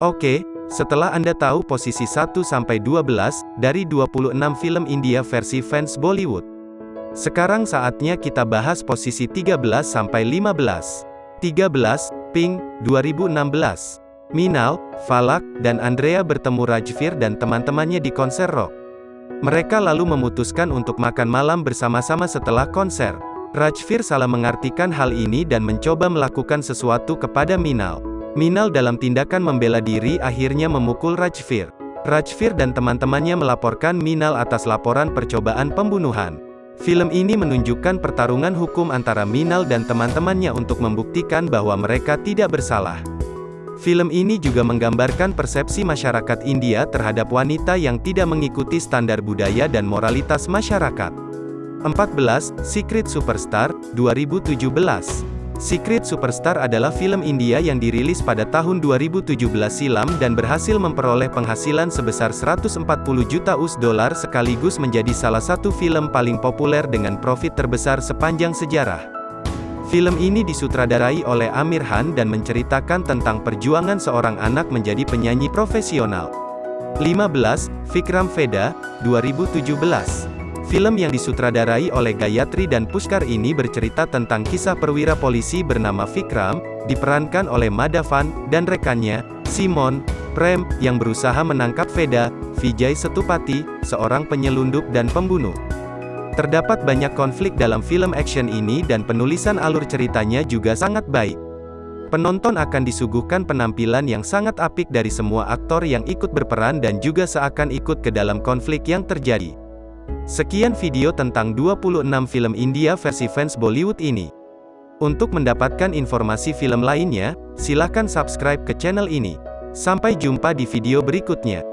Oke, setelah Anda tahu posisi 1-12 dari 26 film India versi fans Bollywood. Sekarang saatnya kita bahas posisi 13-15. 13, Pink, 2016. Minal, Falak, dan Andrea bertemu Rajvir dan teman-temannya di konser rock. Mereka lalu memutuskan untuk makan malam bersama-sama setelah konser. Rajvir salah mengartikan hal ini dan mencoba melakukan sesuatu kepada Minal. Minal dalam tindakan membela diri akhirnya memukul Rajvir. Rajvir dan teman-temannya melaporkan Minal atas laporan percobaan pembunuhan. Film ini menunjukkan pertarungan hukum antara Minal dan teman-temannya untuk membuktikan bahwa mereka tidak bersalah. Film ini juga menggambarkan persepsi masyarakat India terhadap wanita yang tidak mengikuti standar budaya dan moralitas masyarakat. 14. Secret Superstar, 2017 Secret Superstar adalah film India yang dirilis pada tahun 2017 silam dan berhasil memperoleh penghasilan sebesar 140 juta US dollar sekaligus menjadi salah satu film paling populer dengan profit terbesar sepanjang sejarah. Film ini disutradarai oleh Amir Khan dan menceritakan tentang perjuangan seorang anak menjadi penyanyi profesional. 15. Vikram Veda, 2017 Film yang disutradarai oleh Gayatri dan Pushkar ini bercerita tentang kisah perwira polisi bernama Vikram, diperankan oleh Madhavan, dan rekannya, Simon, Prem, yang berusaha menangkap Veda, Vijay Setupati, seorang penyelundup dan pembunuh. Terdapat banyak konflik dalam film action ini dan penulisan alur ceritanya juga sangat baik. Penonton akan disuguhkan penampilan yang sangat apik dari semua aktor yang ikut berperan dan juga seakan ikut ke dalam konflik yang terjadi. Sekian video tentang 26 film India versi fans Bollywood ini. Untuk mendapatkan informasi film lainnya, silakan subscribe ke channel ini. Sampai jumpa di video berikutnya.